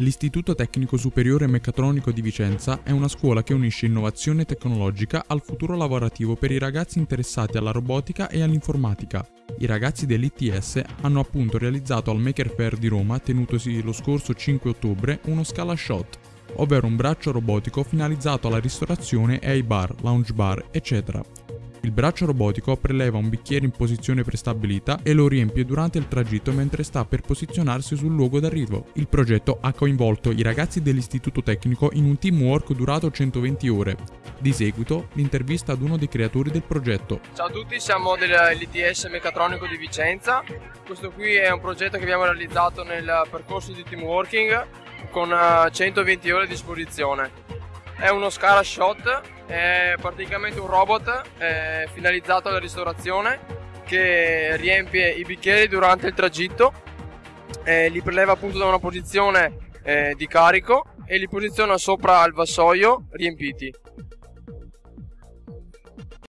L'Istituto Tecnico Superiore Meccatronico di Vicenza è una scuola che unisce innovazione tecnologica al futuro lavorativo per i ragazzi interessati alla robotica e all'informatica. I ragazzi dell'ITS hanno appunto realizzato al Maker Fair di Roma, tenutosi lo scorso 5 ottobre, uno Scala Shot, ovvero un braccio robotico finalizzato alla ristorazione e ai bar, lounge bar, eccetera. Il braccio robotico preleva un bicchiere in posizione prestabilita e lo riempie durante il tragitto mentre sta per posizionarsi sul luogo d'arrivo. Il progetto ha coinvolto i ragazzi dell'istituto tecnico in un teamwork durato 120 ore. Di seguito, l'intervista ad uno dei creatori del progetto. Ciao a tutti, siamo dell'ITS Meccatronico di Vicenza. Questo qui è un progetto che abbiamo realizzato nel percorso di teamworking con 120 ore a disposizione. È uno Scala Shot, è praticamente un robot finalizzato alla ristorazione che riempie i bicchieri durante il tragitto, li preleva appunto da una posizione eh, di carico e li posiziona sopra il vassoio riempiti.